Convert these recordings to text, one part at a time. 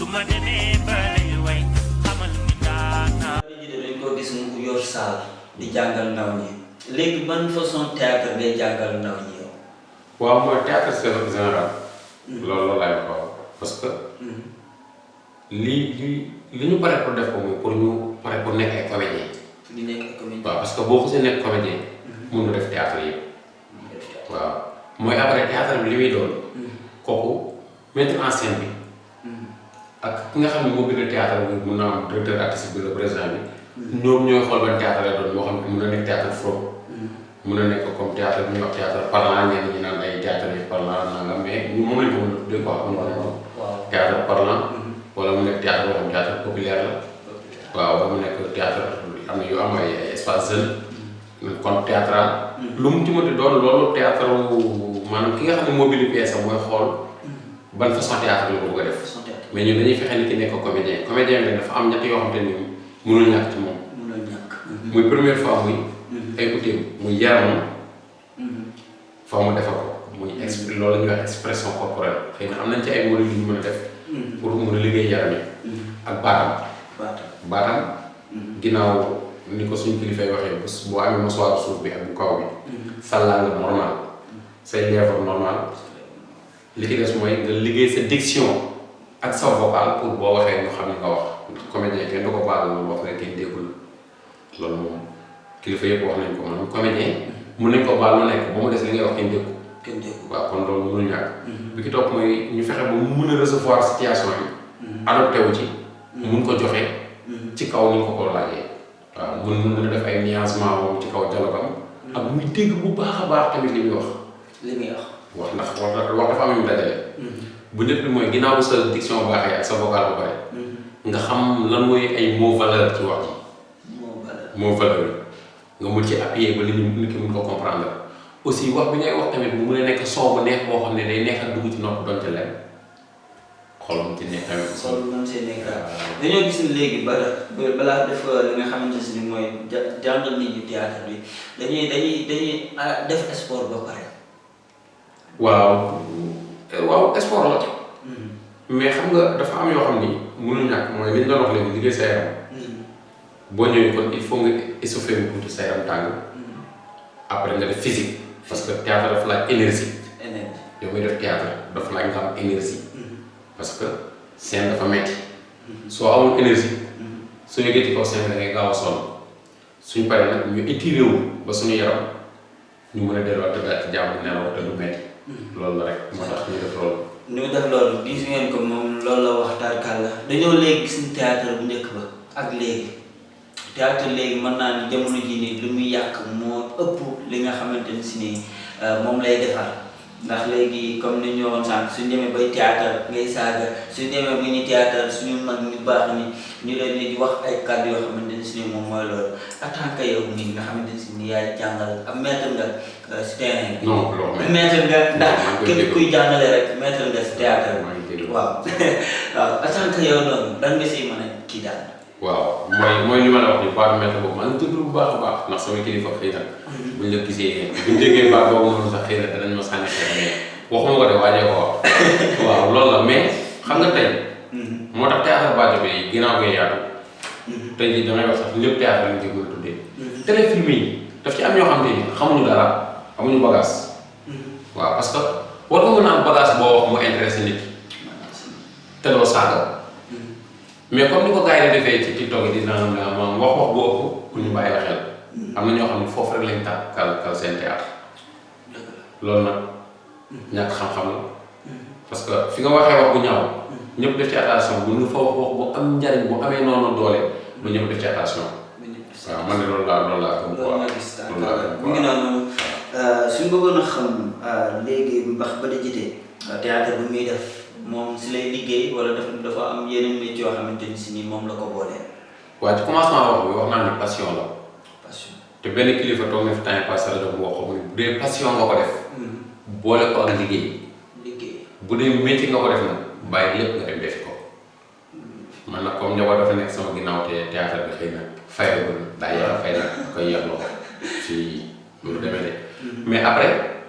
ninjay Sumane palewe Amal ni nana nage Nana Sabala mango ninjay Sumane palewe Amal ni nana ji dañ ko gis mu yor saal di jàngal ndaw ñi léegi ban façon théâtre ngay jàngal ndaw ñi yow waaw mooy théâtre général loolu laay wax parce que li li ñu pare pour def ko mooy pour ñu pare pour nekk ay comédien di nekk comédien waaw parce que boo xasee nekk comédien nga def théâtre yëpp waaw mooy après théâtre bi li muy doon kooku mettre en scène bi ak ki nga xam ne moo bind théâtre bi mun naa am directeur artistique bi le président bi ñoom ñooy xool ban théâtre lay doon moo xam ne mun na nekk théâtre fro mun na nekk comme théâtre bi ñuy wax théâtre parlant ñenn ñi naan ay théâtre yi parlant nangam mais moom lañ ko mën a tuddee quoi mun na waaw. Théâtre parlant wala mu nekk théâtre boo xam théâtre populaire la. Waaw mu nekk théâtre am na yu am ay espace jeune. Conte théâtral. Lu mu ci mënti doon loolu théâtre maanaam ki nga xam ne moo bind pièce am mooy xool ban façon théâtre la ko bëgg a def mais ñun dañuy fexe ni ki nekk comédien. Comédien bi dafa am ñett yoo xam te ni mënul ñàkk ci moom. Mënul ñàkk. Muy première fois muy ay outil muy yaramam. Foo mu defar ko. Muy exp loolu la ñuy wax expression corporelle. Xëy na am nañ ci ay modèles yu ñu mën a def pour mën a liggéey yaram yi. Ak baatam. Baata baatam. Ginnaaw ni ko suñ kilifay waxee bés boo amee masuwaaru suuf bi ak bu kaw bi sa langue normal say lèvres normal li ci des mooy nga liggéey sa diction ak sa vocal pour boo waxee ñu xam ne nga wax. Comédien kenn du ko baal loolu wax nga kenn déggul. Loolu moom kilifa yëpp wax nañ ko man comédien mun nañ ko baal lu nekk ba mu des li ngay wax kenn déggu kenn dégg waaw kon loolu mënul ñàkk. Bi ki topp mooy ñu fexe ba mu mun a recevoir situation yi adopté wu ci. Mun ko joxe. Ci kaw ñu ko ko laajee. Waaw mun mun na def ay nuancement moom ci kaw dialogam ak muy dégg bu baax a baax tamit li muy wax. Li muy wax. Wax ndax wax dafa am yu mu dajale bu njëkk bi mooy ginnaaw bu sa diction baaxee ak sa vocal ba pare nga xam lan mooy ay mot valeur ci wax ji mot valeur nga mun ci appuyer ba li ñu nit ki mun ko comprendre aussi wax bi ngay wax tamit bu mun a nekk soow bu neex boo xam ne day neex ak dugg ci nopp doon ci leen xolam ci neex tamit sol man see nekk dañoo gis ni léegi ba ba- balaa def li nga xamante si ni mooy jàngal nit ñi théâtre bi dañuy dañuy dañuy ah, def sport ba pare waaw. Waaw sport la mais xam nga dafa am yoo xam ni mënul ñàkk mooy li ñu doon wax léegi liggéey sa yaram. Boo ñëwee kon il faut nga échauffer mu tuuti sa yaram tàng. Après nga def physique parce que théâtre dafa laaj énergie. Yow muy def théâtre dafa laaj nga am énergie. Parce que scène dafa metti. Soo amul énergie yëgee ci kaw scène da ngay gaaw a sonn. Suñ paree nag ñu étiré wu ba suñu yaram ñu mën a delluwaat ci jàmm nelaw te du metti. Loolu la rek moo tax ñu def loolu. Mu def loolu gis ngeen ko moom loolu la wax tarkal la dañoo léegi gis ni théâtre bu njëkk ba ak léegi. Théâtre léegi mën naa ni jamono ji nii lu muy yàq moo ëpp li nga xamante ni si nii euh, moom lay defar. Ndax léegi comme ni ñu waxoon sànq suñ demee bay théâtre ngay saaga suñ demee ba ñu théâtre suñu mag ñu baax ni ñu leen di wax ay kàddu yoo xamante ni nii moom mooy loolu en tant que yow nii nga xamante ni yaay jàngal ab maître nga si terrain bi maître nga ndax képp kuy jàngale rek maître nga si théâtre waaw waaw en tant que yow noonu dan nga siy mën a waaw mooy mooy li ma la wax ni baatu boobu maa déglu bu baax a baax ndax sama kilifa xëy na buñ la gisee buñ déggee baat boobu noonu sax xëy na danañ ma sànni xeex mais waxuma ko de waajee ko wax. Waaw loolu la mais xam nga tey moo tax théâtre Badio bi ginnaaw ngay yaatu tey jii damay wax sax lépp théâtre lañ ci mën a tuddee. Téléfilm yi daf ci am ñoo xam te xamuñu dara amuñu bagage. Waaw parce que war nga mën a am bagage boo wax mu intéressé nit te doo saaga. Mais comme ni ko gars yi defee ci TikTok di naan moom wax wax bu ëpp pour ñu bàyyi xel. Am na ñoo xam ne foofu rek lañ tàkk kal kal seen théâtre. Loolu nag ñàkk xam-xam la. Parce que fi nga waxee wax bu ñaaw ñëpp def ci attention. Bu nga fa wax wax bu am njariñ bu amee noonu doole ba ñëpp def ci attention. Waaw man de loolu laa loolu laa gëm quoi. Loolu laa gëm mu ngi noonu. Suñ bëggoon a xam léegi mbax ba da jite théâtre bu muy def moom si lay liggéey wala dafa dafa am yeneen métier yoo xamante ni si nii moom la ko boolee waaye ci commencement wax bi wax naa ni passion la passion te benn kilifa toog na fi temps passé la doon wax ko bu dee passion nga ko def boole ko ak liggéey liggéey bu dee métier nga ko def nag bàyyi lépp nga dem defi ko man nag comme njaboot dafa nekk sama ginnaaw te théâtre bi xëy na fayagul daa yàlla fay nag koy yàq loxo ci loolu demee de mais après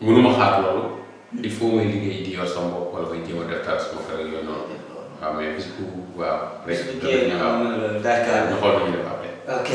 mënuma xaar loolu il faut may liggéey di yor sama bopp wala may jéem a def taal sama kër yooyu noonu. Waaw mais bis bu waaw rek liggéey waaw am na loolu d'accord ñu xool nañu def après. Ok.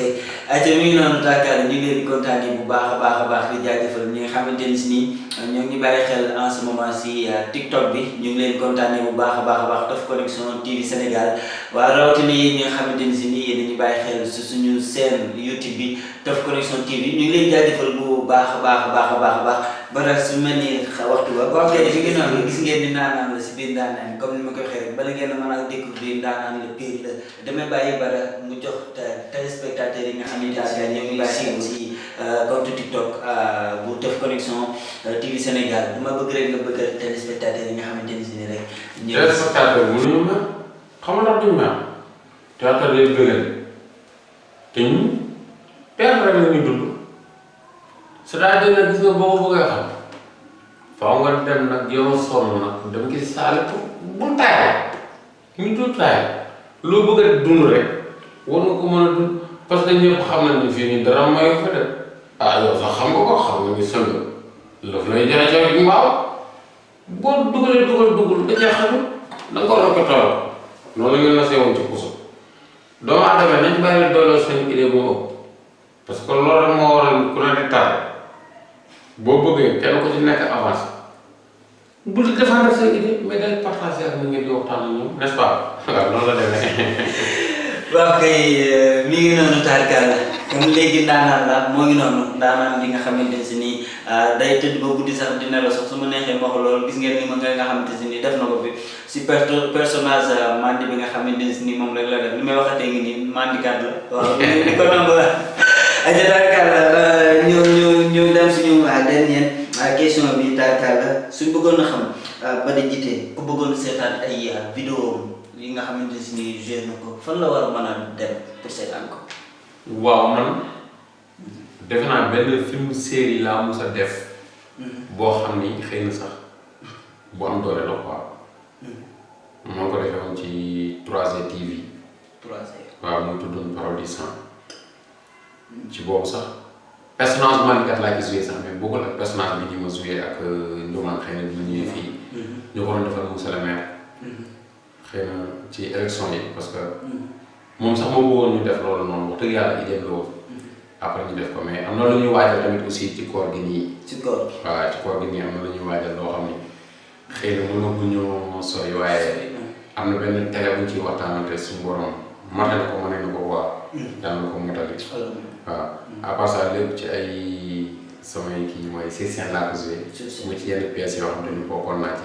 Ayca mi ngi noonu Dakar ñu ngi leen di kontaanee bu baax a baax a baax di jaajëfal ñi nga xamante ni si nii ñoo ngi bàyyi xel en ce moment si TikTok bi. Ñu ngi leen di kontaanee bu baax a baax a baax Teuf Connection TV Sénégal. Waaye rawatina ñi nga xamante ni si nii yéen a ngi bàyyi xel si suñu seen YouTube bi Teuf Connection TV. Ñu ngi leen di jaajëfal bu baax a baax a baax a baax. A baax ba nag su mel ni waxtu ba boo xamante ni gis noonu gis ngeen ni naanaan la si biir ndaanaan comme ni ma koy rek bala ngeen a mën a découvrir ndaanaan la pire la damay bàyyi bara mu jox téléspectateurs yi nga xam ne daal ngi si compte TikTok bu Teuf Connection TV Sénégal dama bëgg rek nga bëgg a téléspectateurs yi nga xamante ni si rek ñëw téléspectateur mënuñu mer xam nga ndax duñu mer théâtre day bëggal te ñun théâtre rek la ñuy dund c'est-à-dire nag gis nga boo ko bëggee xam faaw nga dem nag yow sonn nag dem gis saale pour bu taay ñu dul taay loo bëgg a dund rek war nga ko mën a dund parce que ñëpp xam nañ ni fii nii dara mayu fa de ah yow sax xam nga ko xam nga ni sëng lëf lay jaay jaay mbaaw boo dugalee dugal dugal da cee xamul da nga ko rafetal noonu la ñu nasee woon ci puso doomu aadama nañ bàyyi dooleel seen idée bu ëpp parce que loolu rek moo waral ku ne di tardé boo bëggee kenn ku ci nekk avancé bu di défendre sa idée mais day partagé ak ngeen di waxtaan ak ñoom n'est-ce pas waaw noonu la demee. waaw kay mi ngi noonu taarkaal la comme léegi ndaanaan la moo ngi noonu ndaanaan li nga xamante si nii day tëdd ba guddi sax dina la sax su ma neexee ma wax loolu gis ngeen ni ma nga nga xamante si nii def na ko fi si perso personnage mandi bi nga xamante si nii moom rek la def li may waxatee ngi nii mandikat la waaw ni ko nangu la aja taarkaal la ñu ñu ñu dem suñu dernière question bi taarkaal la suñ bëggoon a xam jitee ku bëggoon seetaan ay vidéo yi nga xamante si ni joué na ko. Fan la war a mën a dem pour seetaan ko. waaw man defe naa benn film série laa mus a def boo xam ni xëy na sax bu am doole la quoi. Maa ngi ko defee woon ci 3 TV trois waaw muy tuddoon Parole du sang ci boobu sax personnage mandikat laa ci joué sax mais bokkul ak personnage bi ñu ma joué ak Ndioman xëy na bi ñu ñëwee fii ñu ko doon defal monsieur le maire xëy na ci élection yi parce que moom sax moo bëggoon ñu def loolu noonu wax dëgg yàlla idée la woon après ñu def ko mais am na lu ñuy waajal tamit aussi ci koor gi nii ci góor waaw ci koor gi nii am na lu ñuy waajal loo xam ni xëy na mën na bu ñu sori waaye am na benn télé bu ciy waxtaanante suñu borom matal ko mën na ko waa yàlla na ko motali waaw. À part ça lépp ci ay samay kii mooy session laa ko joué. Mu ci yenn pièces yoo xam ne ñu bokkoon naa ci.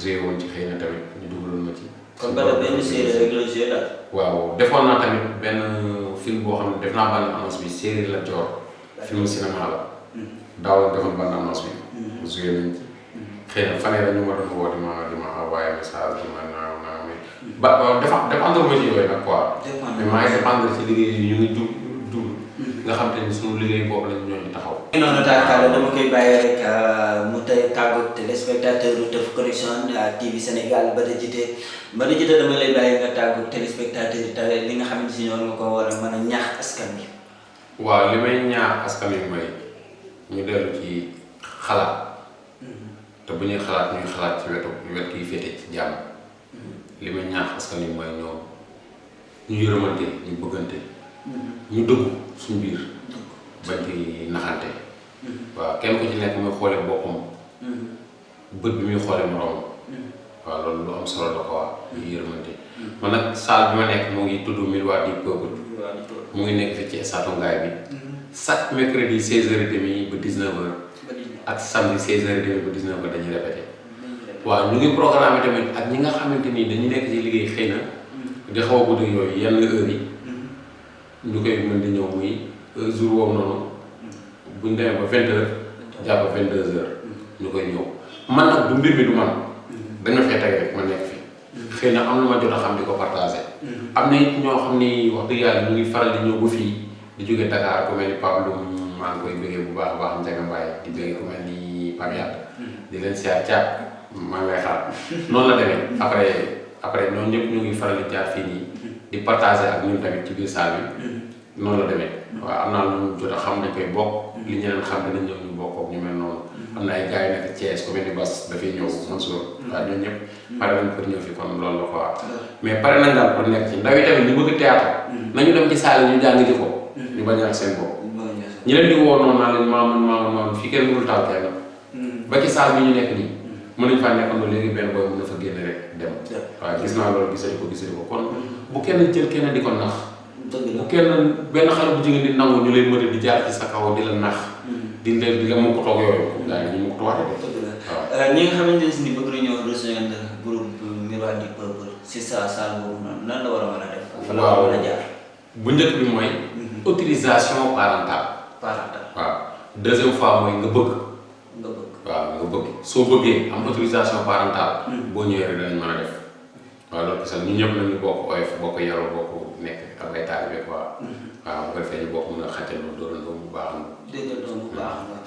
Joué woon ci xëy na tamit ñu dugaloon ma ci. Kon bala benn série rek la joué daal. waaw defoon naa tamit benn film boo xam ne def naa bande annonce bi séeréer la joor film cinéma la. Daaw la defoon bande annonce bi. Joué nañ ci. Xëy na fan yii ñu ma doon woo di ma di ma envoyé message di ma ba ba dafa dépendre ma ci yooyu nag quoi mais maa ngi dépendre ci liggéey yi ñu ngi dugg dugg nga xam te ni suñu liggéey boobu lañ ñoo ñu taxaw noonu taakaar dama koy bàyyi rek mu tey tàggu téléspectateur Teuf Connection TV Sénégal Bada Djité Bada Djité dama lay bàyyi nga tàggu téléspectateur te li nga xamante si ñoom nga ko war a mën a ñaax askan bi. waaw li may ñaax askan wi mooy ñu dellu ci xalaat te bu ñuy xalaat ñuy xalaat ci wetu wet kiy féete ci jàmm li may ñaax askan wi mooy ñoom ñu yërëmante ñu bëggante. Ñu dëggu suñu biir. Bañ ci naxante. Waaw kenn ku ci nekk muy xoole boppam. Bët bi muy xoole moroom waaw loolu lu am solo la quoi ñu yërëmante man nag salle bi ma nekk mu ngi tudd Miroir du Peuple. Mu ngi nekk fi ci stade Ngaye bi. Chaque mercredi 16h30 ba 19h ak samedi 16h30 ba 19h dañuy répété waaw ñu ngi programme tamit ak ñi nga xamante ni dañu nekk ci liggéey xëy na di xaw a guddi yooyu yenn heures yi. Ñu koy mën di ñëw muy jour boobu noonu. Bu bu ñu demee ba vingt heures jàpp vingt deux heures ñu koy ñëw. Man nag du mbir mi du man. Dañ ma fee teg rek ma nekk fi. Xëy na am lu ma jot a xam di ko partagé. Am na it ñoo xam ni wax dëgg yàlla ñu ngi faral di ñëw ba fii di jóge Dakar ku mel ni Pape Loum maa ngi koy bëggee bu baax a baax Ndiaga Mbaye di bëggee ku mel ni Pape Yade. Di leen siyaar caat maa ngi lay xaar. Noonu la demee. Après après ñëpp ñu ngi faral di jaar fii nii di partager ak ñun tamit ci biir salle bi. Noonu la demee. Waaw am naa lu ñu jot a xam dañ koy bokk. Li ñeneen xam danañ ñëw ñu bokk ak ñu mel noonu. Am na ay gars yu nekk Thiès ku mel ni Bass dafay ñëw Mansour. Waaw ñooñu ñëpp pare nañ pour ñëw fi kon loolu la quoi. Mais pare nañ daal pour nekk ci. Ndaw yi tamit ñu bëgg théâtre. Nañu dem ci salle yi ñu jàng ji ko. Ñu bañ a seen bopp. Ñi leen di woo noonu naa leen maamun maamun maamun fii kenn mënul taal kenn. Ba ci bi ñu nekk nii. Mën nañu faa nekkandoo léegi benn booy mën na fa génn rek dem waaw gis naa loolu gisati ko gisati ko kon bu kenn jël kenn di ko nax bu kenn benn xale bu jigéen di nangu ñu lay mëne di jaar ci sa kaw di la nax di la di la mu ko toog yooyu yi ñu mu ko la waaw ñi nga xamante ni bëgg nañoo rejoindre groupe Miroir du Peuple si sa salle boobu noonu nan la war a mën a def. fa la war a mën a jaar. bu njëkk bi mooy autorisation parentale parental waaw deuxième fois mooy nga bëgg. Waaw nga bëgg. Soo bëggee am autorisation parentale. Boo ñëwee rek danañ mën a def. Waaw loolu parce que ñun ñëpp nañu bokk oyof bokk yaroo bokk nekk ak ay taalibe quoi. Waaw bu ko defee ñu bokk mën a bu baax. Dégg nga doon bu baax. Nga.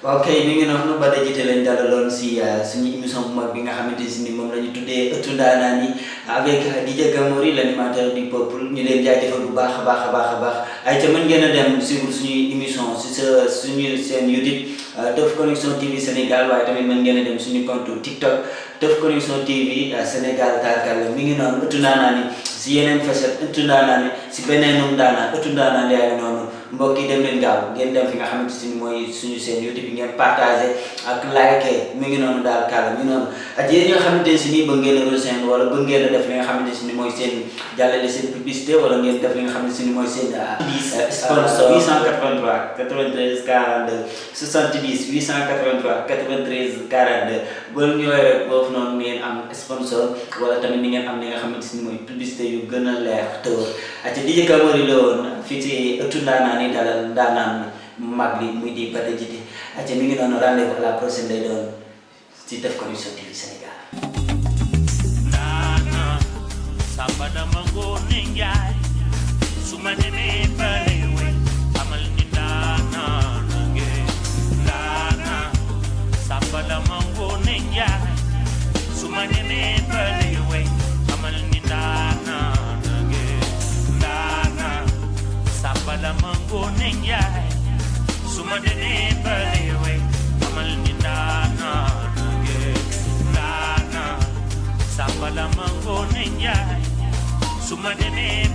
Waaw kay mi ngi noonu ba dajite lañ dalaloon si suñu émission bu mag bi nga xamante si ni moom la ñu tuddee ëttu ndaanaan yi avec DJ Gamori l'animateur du peuple ñu leen jaajëfal bu baax a baax a baax a baax ay ca mën ngeen a si sa Connexion TV Sénégal waaye tamit mën ngeen a dem suñu TikTok. Teuf Connexion TV Sénégal tarkal mi ngi noonu ëttu ndaanaan yi si yeneen facette ëttu ndaanaan si beneenum ndaanaan ëttu ndaanaan yaa ngi noonu mbokk yi dem leen gaaw ngeen dem fi nga xamante si mooy suñu seen YouTube bi ngeen partagé ak like mi ngi noonu daal kàlla mi ngi noonu ak yéen ñi nga xamante si ni bëgg ngeen a rejoindre wala bëgg ngeen a def li nga xamante si ni mooy seen jàllale seen publicité wala ngeen def li nga xamante si ni mooy seen sponsor 883 93 42 70 883 93 42 boo ñëwee rek boofu noonu ngeen am sponsor wala tamit ni ngeen am li nga xamante si ni mooy publicité yu gën a leer te wër ak DJ Gamori la woon fii ci ëttu ndaanaan yi dalal ndaanaan mag bi muy di Bada Jiti ak mi ngi noonu rendez-vous la prochaine day ci sumanene palewe, amal Mandanema.